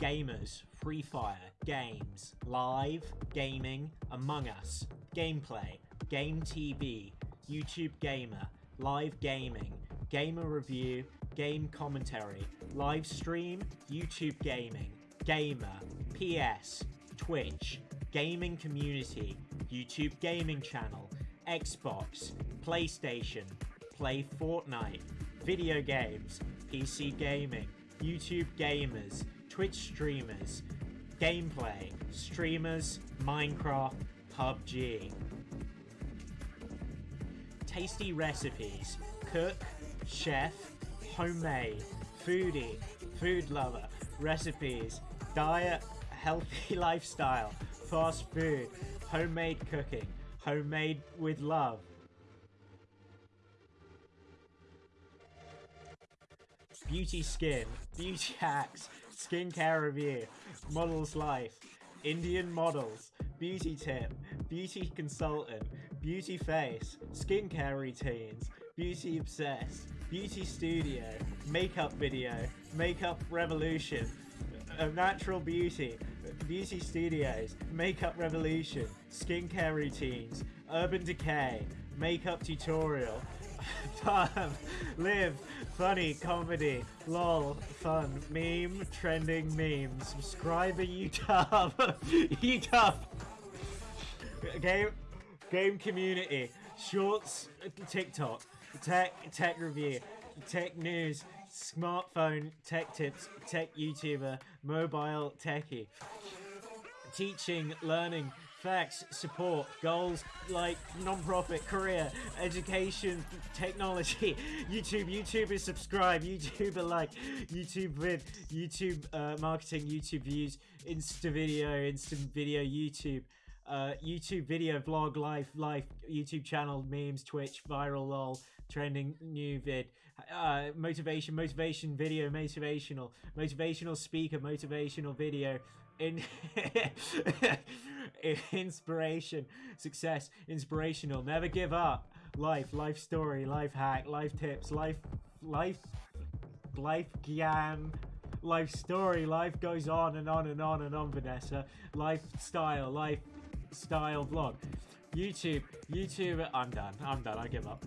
gamers, Free Fire, games, live, gaming, Among Us, gameplay, Game TV, YouTube Gamer, live gaming, gamer review, game commentary, live stream, YouTube gaming, gamer, PS, Twitch, gaming community, YouTube gaming channel, Xbox, PlayStation, play Fortnite, video games, PC gaming, YouTube gamers, Twitch streamers, gameplay, streamers, Minecraft, PUBG. Tasty recipes, cook, chef, homemade, foodie, food lover, recipes, diet, healthy lifestyle, fast food, homemade cooking, homemade with love. Beauty skin, beauty hacks, skincare review, models life, Indian models, beauty tip, beauty consultant, beauty face, skincare routines, beauty obsessed, beauty studio, makeup video, makeup revolution, natural beauty, beauty studios, makeup revolution, skincare routines, urban decay, makeup tutorial, fun, live, funny, comedy, lol, fun, meme, trending memes, subscribe at YouTube, YouTube, game, game community, shorts, TikTok, tech, tech review, tech news, smartphone, tech tips, tech YouTuber, mobile techie, teaching, learning, facts, support, goals like non-profit, career, education, technology, YouTube, YouTuber subscribe, YouTuber like, YouTube vid, YouTube uh, marketing, YouTube views, Insta video, instant video, YouTube, uh, YouTube video, vlog, life, life, YouTube channel, memes, Twitch, viral, lol, trending, new vid, uh, motivation, motivation video, motivational, motivational speaker, motivational video, in inspiration, success, inspirational, never give up, life, life story, life hack, life tips, life, life, life gyan, life story, life goes on and on and on and on, Vanessa, lifestyle, lifestyle vlog, YouTube, YouTube, I'm done, I'm done, I give up.